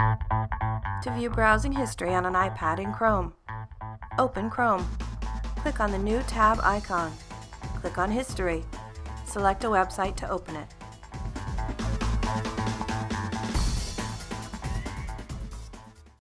To view browsing history on an iPad in Chrome, open Chrome. Click on the new tab icon. Click on History. Select a website to open it.